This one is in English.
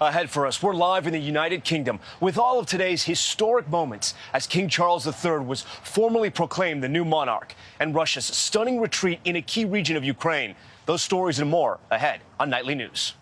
Ahead for us, we're live in the United Kingdom with all of today's historic moments as King Charles III was formally proclaimed the new monarch and Russia's stunning retreat in a key region of Ukraine. Those stories and more ahead on Nightly News.